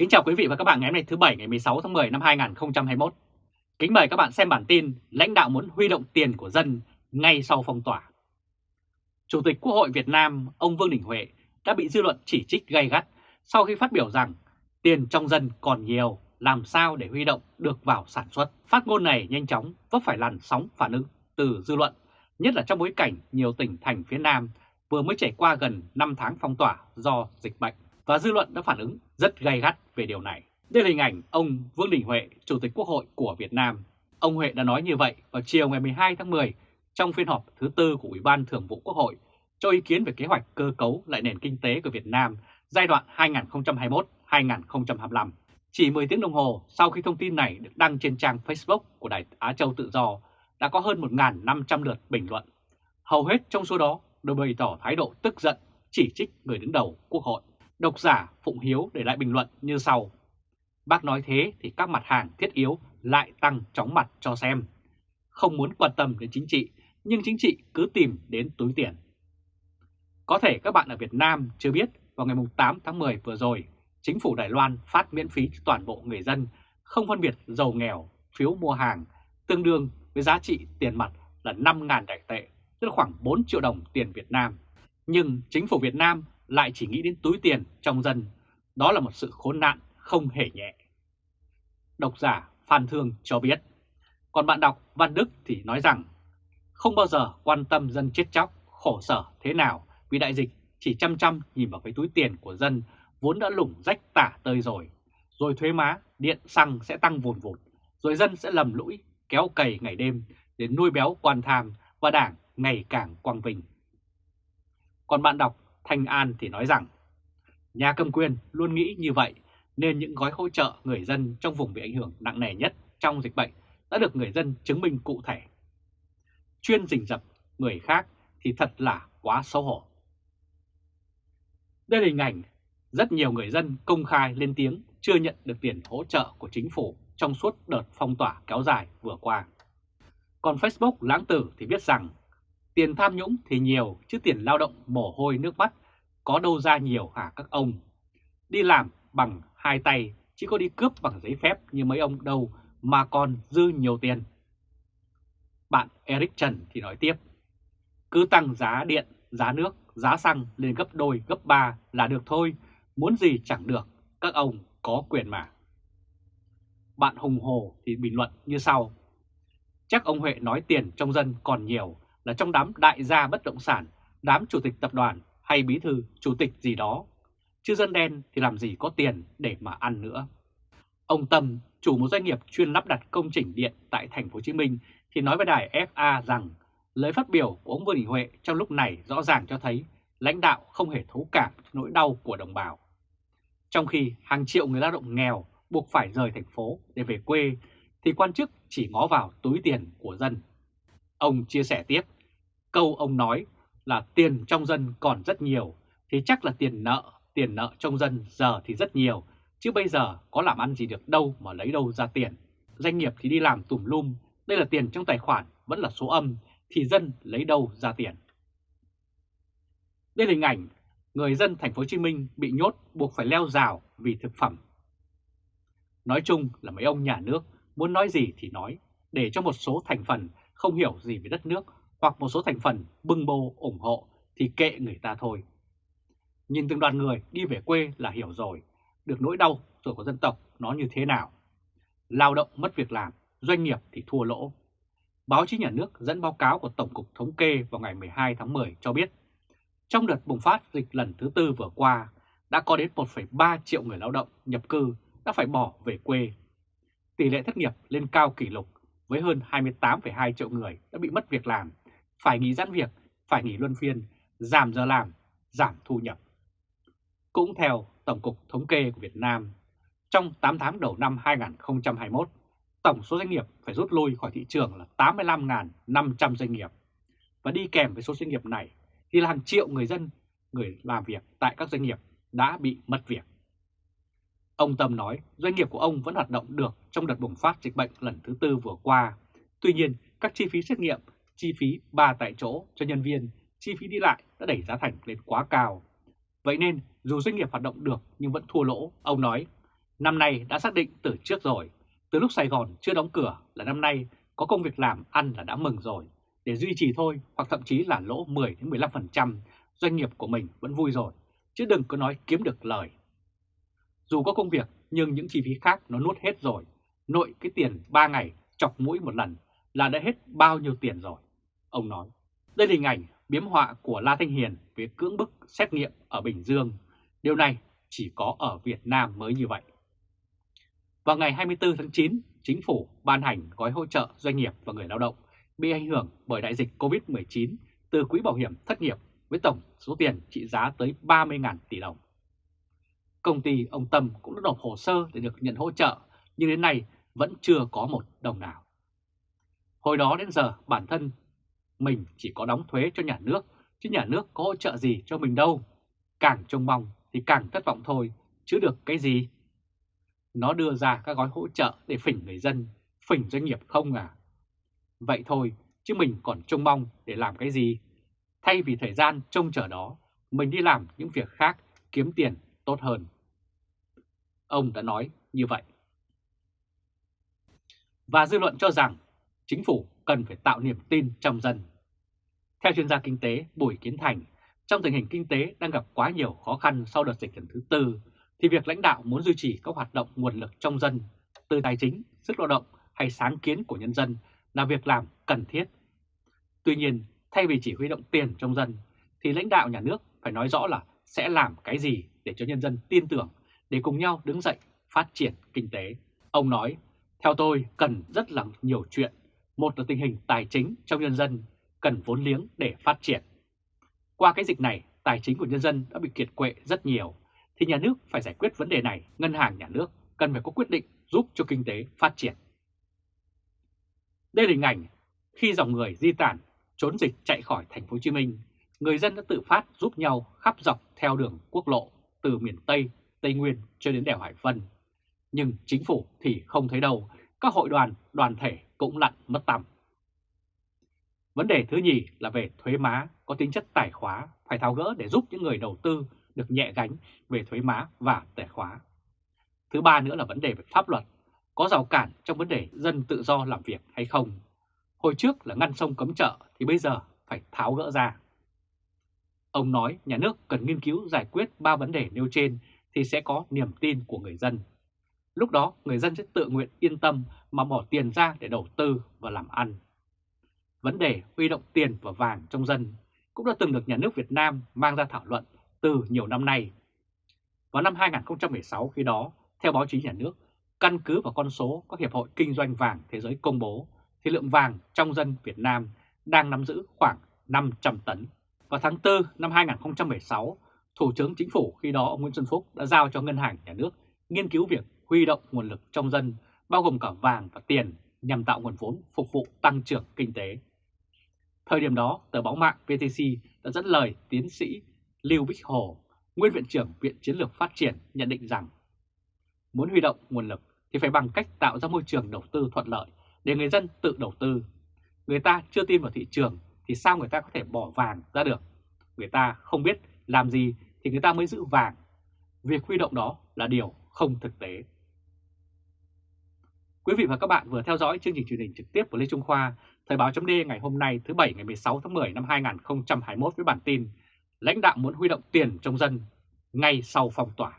Kính chào quý vị và các bạn ngày hôm nay thứ Bảy ngày 16 tháng 10 năm 2021. Kính mời các bạn xem bản tin lãnh đạo muốn huy động tiền của dân ngay sau phong tỏa. Chủ tịch Quốc hội Việt Nam ông Vương Đình Huệ đã bị dư luận chỉ trích gay gắt sau khi phát biểu rằng tiền trong dân còn nhiều, làm sao để huy động được vào sản xuất. Phát ngôn này nhanh chóng vấp phải làn sóng phản ứng từ dư luận, nhất là trong bối cảnh nhiều tỉnh thành phía Nam vừa mới trải qua gần 5 tháng phong tỏa do dịch bệnh và dư luận đã phản ứng rất gay gắt về điều này. Đây là hình ảnh ông Vương Đình Huệ, Chủ tịch Quốc hội của Việt Nam. Ông Huệ đã nói như vậy vào chiều ngày 12 tháng 10 trong phiên họp thứ tư của Ủy ban Thường vụ Quốc hội cho ý kiến về kế hoạch cơ cấu lại nền kinh tế của Việt Nam giai đoạn 2021-2025. Chỉ 10 tiếng đồng hồ sau khi thông tin này được đăng trên trang Facebook của Đài Á Châu Tự Do đã có hơn 1.500 lượt bình luận. Hầu hết trong số đó đều bày tỏ thái độ tức giận, chỉ trích người đứng đầu Quốc hội. Độc giả Phụng Hiếu để lại bình luận như sau. Bác nói thế thì các mặt hàng thiết yếu lại tăng chóng mặt cho xem. Không muốn quan tâm đến chính trị, nhưng chính trị cứ tìm đến túi tiền. Có thể các bạn ở Việt Nam chưa biết vào ngày 8 tháng 10 vừa rồi, chính phủ Đài Loan phát miễn phí cho toàn bộ người dân, không phân biệt giàu nghèo, phiếu mua hàng, tương đương với giá trị tiền mặt là 5.000 đại tệ, tức là khoảng 4 triệu đồng tiền Việt Nam. Nhưng chính phủ Việt Nam lại chỉ nghĩ đến túi tiền trong dân. Đó là một sự khốn nạn không hề nhẹ. Độc giả Phan Thương cho biết. Còn bạn đọc Văn Đức thì nói rằng không bao giờ quan tâm dân chết chóc, khổ sở thế nào vì đại dịch chỉ chăm chăm nhìn vào cái túi tiền của dân vốn đã lủng rách tả tơi rồi. Rồi thuế má, điện, xăng sẽ tăng vùn vụt, rồi dân sẽ lầm lũi, kéo cày ngày đêm để nuôi béo quan tham và đảng ngày càng quang vinh. Còn bạn đọc Thanh An thì nói rằng, nhà cầm quyền luôn nghĩ như vậy, nên những gói hỗ trợ người dân trong vùng bị ảnh hưởng nặng nề nhất trong dịch bệnh đã được người dân chứng minh cụ thể. Chuyên rình rập người khác thì thật là quá xấu hổ. Đây là hình ảnh rất nhiều người dân công khai lên tiếng chưa nhận được tiền hỗ trợ của chính phủ trong suốt đợt phong tỏa kéo dài vừa qua. Còn Facebook lãng tử thì viết rằng tiền tham nhũng thì nhiều chứ tiền lao động mồ hôi nước mắt có đâu ra nhiều hả các ông. Đi làm bằng hai tay chỉ có đi cướp bằng giấy phép như mấy ông đâu mà còn dư nhiều tiền. Bạn Eric Trần thì nói tiếp, cứ tăng giá điện, giá nước, giá xăng lên gấp đôi, gấp ba là được thôi, muốn gì chẳng được, các ông có quyền mà. Bạn Hùng Hồ thì bình luận như sau, chắc ông Huệ nói tiền trong dân còn nhiều là trong đám đại gia bất động sản, đám chủ tịch tập đoàn hay bí thư, chủ tịch gì đó. Chứ dân đen thì làm gì có tiền để mà ăn nữa. Ông Tâm, chủ một doanh nghiệp chuyên lắp đặt công trình điện tại thành phố Hồ Chí Minh thì nói với đài FA rằng lời phát biểu của ông Vương Đình Huệ trong lúc này rõ ràng cho thấy lãnh đạo không hề thấu cảm nỗi đau của đồng bào. Trong khi hàng triệu người lao động nghèo buộc phải rời thành phố để về quê thì quan chức chỉ ngó vào túi tiền của dân. Ông chia sẻ tiếp, câu ông nói là tiền trong dân còn rất nhiều, thì chắc là tiền nợ, tiền nợ trong dân giờ thì rất nhiều, chứ bây giờ có làm ăn gì được đâu mà lấy đâu ra tiền. Doanh nghiệp thì đi làm tùm lum, đây là tiền trong tài khoản vẫn là số âm, thì dân lấy đâu ra tiền. Đây là hình ảnh người dân thành phố Hồ Chí Minh bị nhốt buộc phải leo rào vì thực phẩm. Nói chung là mấy ông nhà nước muốn nói gì thì nói, để cho một số thành phần không hiểu gì về đất nước hoặc một số thành phần bưng bô ủng hộ thì kệ người ta thôi. Nhìn từng đoàn người đi về quê là hiểu rồi, được nỗi đau rồi của dân tộc nó như thế nào. Lao động mất việc làm, doanh nghiệp thì thua lỗ. Báo chí nhà nước dẫn báo cáo của Tổng cục Thống kê vào ngày 12 tháng 10 cho biết, trong đợt bùng phát dịch lần thứ tư vừa qua, đã có đến 1,3 triệu người lao động nhập cư đã phải bỏ về quê. Tỷ lệ thất nghiệp lên cao kỷ lục với hơn 28,2 triệu người đã bị mất việc làm phải nghỉ giãn việc, phải nghỉ luân phiên, giảm giờ làm, giảm thu nhập. Cũng theo Tổng cục Thống kê của Việt Nam, trong 8 tháng đầu năm 2021, tổng số doanh nghiệp phải rút lui khỏi thị trường là 85.500 doanh nghiệp. Và đi kèm với số doanh nghiệp này thì là hàng triệu người dân, người làm việc tại các doanh nghiệp đã bị mất việc. Ông Tâm nói doanh nghiệp của ông vẫn hoạt động được trong đợt bùng phát dịch bệnh lần thứ tư vừa qua. Tuy nhiên, các chi phí xét nghiệm chi phí ba tại chỗ cho nhân viên, chi phí đi lại đã đẩy giá thành lên quá cao. Vậy nên dù doanh nghiệp hoạt động được nhưng vẫn thua lỗ, ông nói, Năm nay đã xác định từ trước rồi, từ lúc Sài Gòn chưa đóng cửa là năm nay có công việc làm ăn là đã mừng rồi. Để duy trì thôi hoặc thậm chí là lỗ 10-15%, doanh nghiệp của mình vẫn vui rồi, chứ đừng có nói kiếm được lời. Dù có công việc nhưng những chi phí khác nó nuốt hết rồi, nội cái tiền 3 ngày chọc mũi một lần là đã hết bao nhiêu tiền rồi. Ông nói, đây là hình ảnh biếm họa của La Thanh Hiền về cưỡng bức xét nghiệm ở Bình Dương. Điều này chỉ có ở Việt Nam mới như vậy. Vào ngày 24 tháng 9, Chính phủ ban hành gói hỗ trợ doanh nghiệp và người lao động bị ảnh hưởng bởi đại dịch COVID-19 từ Quỹ Bảo hiểm Thất nghiệp với tổng số tiền trị giá tới 30.000 tỷ đồng. Công ty ông Tâm cũng đã nộp hồ sơ để được nhận hỗ trợ, nhưng đến nay vẫn chưa có một đồng nào. Hồi đó đến giờ bản thân mình chỉ có đóng thuế cho nhà nước, chứ nhà nước có hỗ trợ gì cho mình đâu. Càng trông mong thì càng thất vọng thôi, chứ được cái gì. Nó đưa ra các gói hỗ trợ để phỉnh người dân, phỉnh doanh nghiệp không à. Vậy thôi, chứ mình còn trông mong để làm cái gì. Thay vì thời gian trông chờ đó, mình đi làm những việc khác kiếm tiền tốt hơn. Ông đã nói như vậy. Và dư luận cho rằng chính phủ cần phải tạo niềm tin trong dân. Theo chuyên gia kinh tế Bùi Kiến Thành, trong tình hình kinh tế đang gặp quá nhiều khó khăn sau đợt dịch lần thứ tư, thì việc lãnh đạo muốn duy trì các hoạt động nguồn lực trong dân, từ tài chính, sức lao động hay sáng kiến của nhân dân là việc làm cần thiết. Tuy nhiên, thay vì chỉ huy động tiền trong dân, thì lãnh đạo nhà nước phải nói rõ là sẽ làm cái gì để cho nhân dân tin tưởng, để cùng nhau đứng dậy phát triển kinh tế. Ông nói, theo tôi cần rất là nhiều chuyện. Một là tình hình tài chính trong nhân dân, cần vốn liếng để phát triển. Qua cái dịch này, tài chính của nhân dân đã bị kiệt quệ rất nhiều, thì nhà nước phải giải quyết vấn đề này, ngân hàng nhà nước cần phải có quyết định giúp cho kinh tế phát triển. Đây là hình ảnh khi dòng người di tản trốn dịch chạy khỏi thành phố Hồ Chí Minh, người dân đã tự phát giúp nhau khắp dọc theo đường quốc lộ từ miền Tây, Tây Nguyên cho đến đèo Hải Vân. Nhưng chính phủ thì không thấy đâu, các hội đoàn, đoàn thể cũng lặn mất tăm. Vấn đề thứ nhì là về thuế má có tính chất tài khóa phải tháo gỡ để giúp những người đầu tư được nhẹ gánh về thuế má và tài khóa. Thứ ba nữa là vấn đề về pháp luật, có rào cản trong vấn đề dân tự do làm việc hay không. Hồi trước là ngăn sông cấm chợ thì bây giờ phải tháo gỡ ra. Ông nói nhà nước cần nghiên cứu giải quyết ba vấn đề nêu trên thì sẽ có niềm tin của người dân. Lúc đó người dân sẽ tự nguyện yên tâm mà bỏ tiền ra để đầu tư và làm ăn. Vấn đề huy động tiền và vàng trong dân cũng đã từng được nhà nước Việt Nam mang ra thảo luận từ nhiều năm nay. Vào năm 2016 khi đó, theo báo chí nhà nước, căn cứ vào con số các hiệp hội kinh doanh vàng thế giới công bố, thì lượng vàng trong dân Việt Nam đang nắm giữ khoảng 500 tấn. Vào tháng 4 năm 2016, Thủ tướng Chính phủ khi đó ông Nguyễn Xuân Phúc đã giao cho Ngân hàng Nhà nước nghiên cứu việc huy động nguồn lực trong dân, bao gồm cả vàng và tiền, nhằm tạo nguồn vốn phục vụ tăng trưởng kinh tế. Thời điểm đó, tờ báo mạng VTC đã dẫn lời tiến sĩ Lưu Bích Hồ, nguyên viện trưởng Viện Chiến lược Phát triển nhận định rằng muốn huy động nguồn lực thì phải bằng cách tạo ra môi trường đầu tư thuận lợi để người dân tự đầu tư. Người ta chưa tin vào thị trường thì sao người ta có thể bỏ vàng ra được? Người ta không biết làm gì thì người ta mới giữ vàng. Việc huy động đó là điều không thực tế. Quý vị và các bạn vừa theo dõi chương trình truyền hình trực tiếp của Lê Trung Khoa, Thời báo chấm ngày hôm nay thứ Bảy ngày 16 tháng 10 năm 2021 với bản tin Lãnh đạo muốn huy động tiền trong dân ngay sau phong tỏa.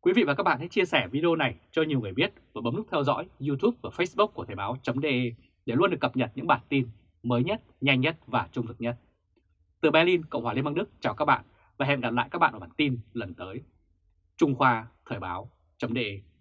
Quý vị và các bạn hãy chia sẻ video này cho nhiều người biết và bấm nút theo dõi YouTube và Facebook của Thời báo.de để luôn được cập nhật những bản tin mới nhất, nhanh nhất và trung thực nhất. Từ Berlin, Cộng hòa Liên bang Đức chào các bạn và hẹn gặp lại các bạn ở bản tin lần tới. Trung Khoa Thời báo.de